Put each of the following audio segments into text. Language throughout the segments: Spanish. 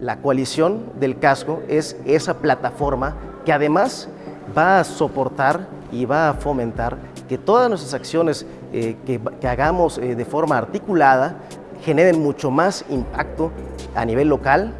La coalición del casco es esa plataforma que además va a soportar y va a fomentar que todas nuestras acciones eh, que, que, hagamos eh, de forma articulada generen mucho más impacto a nivel local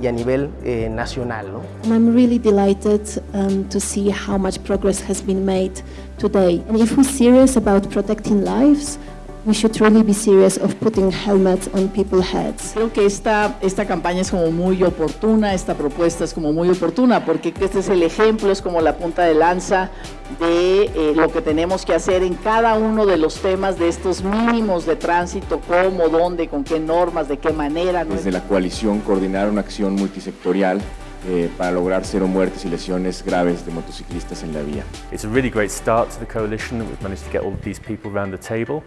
y a nivel eh, nacional. ¿no? I'm really delighted um, to see how much progress has been made today. And if we're serious about protecting lives, we should really be serious of putting helmets on people's heads. Creo que esta, esta campaña es como muy oportuna, esta propuesta es como muy oportuna, porque este es el ejemplo, es como la punta de lanza de eh, lo que tenemos que hacer en cada uno de los temas de estos mínimos de tránsito, cómo, dónde, con qué normas, de qué manera. Desde la coalición coordinar una acción multisectorial eh, para lograr cero muertes y lesiones graves de motociclistas en la vía. It's a really great start to the coalition that we've managed to get all of these people around the table.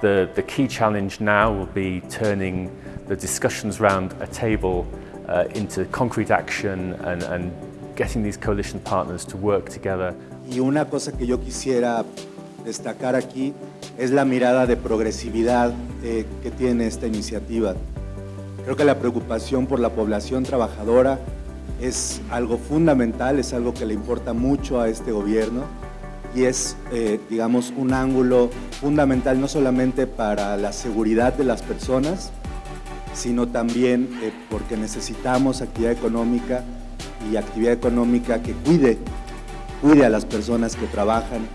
The, the key challenge now will be turning the discussions around a table uh, into concrete action and, and getting these coalition partners to work together. Y una cosa que yo quisiera destacar aquí es la mirada de progresividad eh, que tiene esta iniciativa. Creo que la preocupación por la población trabajadora es algo fundamental, es algo que le importa mucho a este gobierno y es, eh, digamos, un ángulo fundamental no solamente para la seguridad de las personas, sino también eh, porque necesitamos actividad económica y actividad económica que cuide, cuide a las personas que trabajan.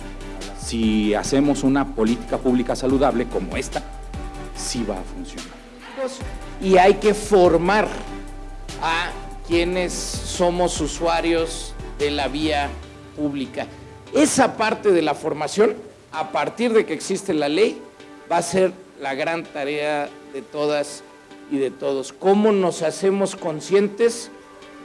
Si hacemos una política pública saludable como esta, sí va a funcionar. Y hay que formar a quienes somos usuarios de la vía pública. Esa parte de la formación, a partir de que existe la ley, va a ser la gran tarea de todas y de todos. ¿Cómo nos hacemos conscientes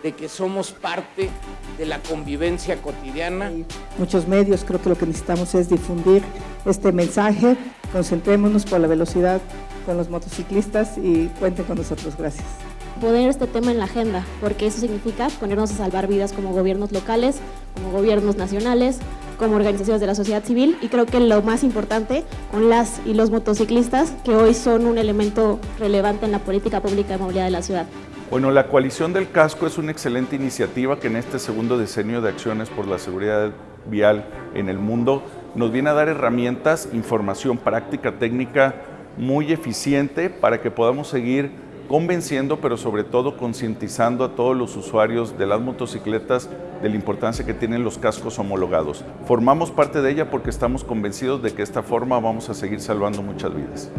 de que somos parte de la convivencia cotidiana? Muchos medios, creo que lo que necesitamos es difundir este mensaje. Concentrémonos por la velocidad con los motociclistas y cuenten con nosotros. Gracias poner este tema en la agenda, porque eso significa ponernos a salvar vidas como gobiernos locales, como gobiernos nacionales, como organizaciones de la sociedad civil y creo que lo más importante con las y los motociclistas que hoy son un elemento relevante en la política pública de movilidad de la ciudad. Bueno, la coalición del casco es una excelente iniciativa que en este segundo decenio de acciones por la seguridad vial en el mundo nos viene a dar herramientas, información práctica, técnica muy eficiente para que podamos seguir convenciendo, pero sobre todo concientizando a todos los usuarios de las motocicletas de la importancia que tienen los cascos homologados. Formamos parte de ella porque estamos convencidos de que de esta forma vamos a seguir salvando muchas vidas.